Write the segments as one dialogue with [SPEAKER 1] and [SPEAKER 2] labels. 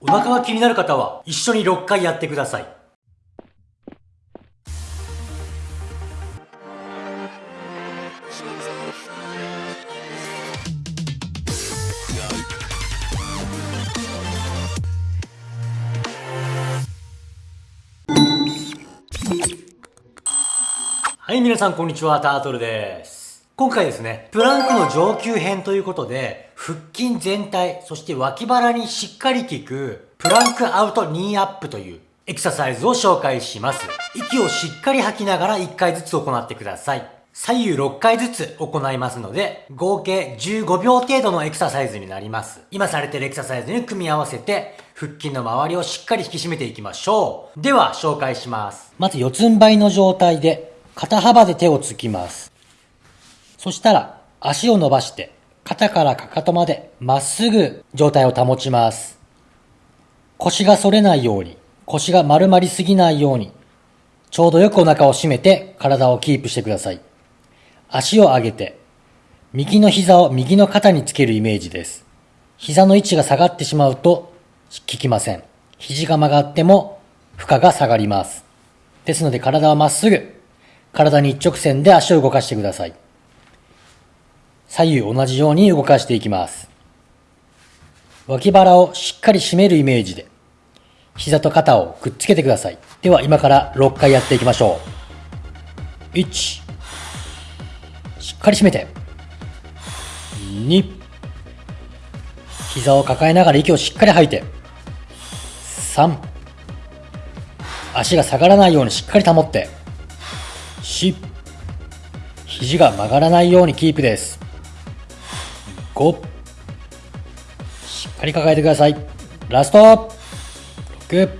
[SPEAKER 1] お腹が気になる方は一緒に6回やってくださいはい、皆さんこんにちは、タートルです。今回ですね、プランクの上級編ということで、腹筋全体、そして脇腹にしっかり効く、プランクアウトニーアップというエクササイズを紹介します。息をしっかり吐きながら1回ずつ行ってください。左右6回ずつ行いますので、合計15秒程度のエクササイズになります。今されているエクササイズに組み合わせて、腹筋の周りをしっかり引き締めていきましょう。では、紹介します。まず四つん這いの状態で、肩幅で手をつきます。そしたら、足を伸ばして、肩からかかとまでまっすぐ状態を保ちます。腰が反れないように、腰が丸まりすぎないように、ちょうどよくお腹を締めて体をキープしてください。足を上げて、右の膝を右の肩につけるイメージです。膝の位置が下がってしまうと効きません。肘が曲がっても負荷が下がります。ですので体はまっすぐ、体に一直線で足を動かしてください。左右同じように動かしていきます。脇腹をしっかり締めるイメージで、膝と肩をくっつけてください。では今から6回やっていきましょう。1、しっかり締めて。2、膝を抱えながら息をしっかり吐いて。3、足が下がらないようにしっかり保って。4、肘が曲がらないようにキープです。5、しっかり抱えてください。ラスト !6、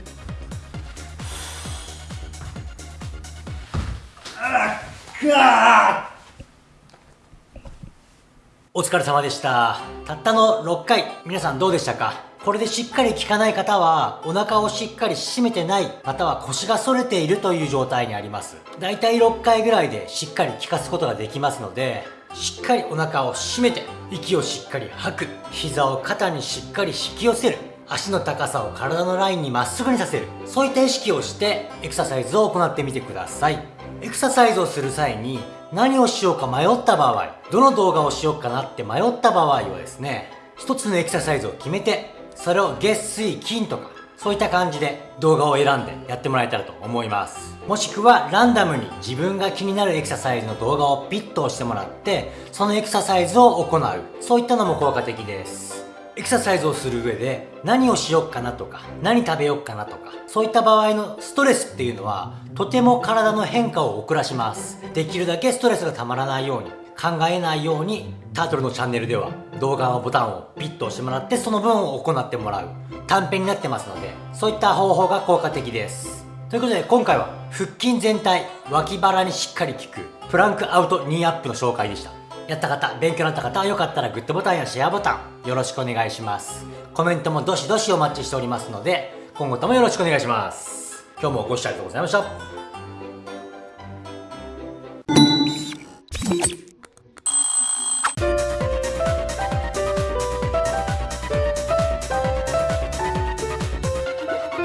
[SPEAKER 1] お疲れ様でした。たったの6回、皆さんどうでしたか？これでしっかり効かない方は、お腹をしっかり締めてない、または腰が反れているという状態にあります。だいたい6回ぐらいでしっかり効かすことができますので、しっかりお腹を締めて、息をしっかり吐く、膝を肩にしっかり引き寄せる、足の高さを体のラインにまっすぐにさせる。そういった意識をして、エクササイズを行ってみてください。エクササイズをする際に何をしようか迷った場合、どの動画をしようかなって迷った場合はですね、一つのエクササイズを決めて、それを月水金とか、そういった感じで動画を選んでやってもらえたらと思います。もしくはランダムに自分が気になるエクササイズの動画をピッと押してもらって、そのエクササイズを行う。そういったのも効果的です。エクササイズをする上で何をしよっかなとか何食べよっかなとかそういった場合のストレスっていうのはとても体の変化を遅らしますできるだけストレスがたまらないように考えないようにタートルのチャンネルでは動画のボタンをピッと押してもらってその分を行ってもらう短編になってますのでそういった方法が効果的ですということで今回は腹筋全体脇腹にしっかり効くプランクアウトニーアップの紹介でしたやった方、勉強になった方はよかったらグッドボタンやシェアボタンよろしくお願いします。コメントもどしどしお待ちしておりますので、今後ともよろしくお願いします。今日もご視聴ありがとうございました。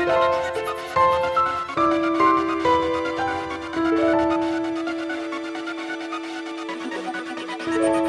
[SPEAKER 1] Thank you.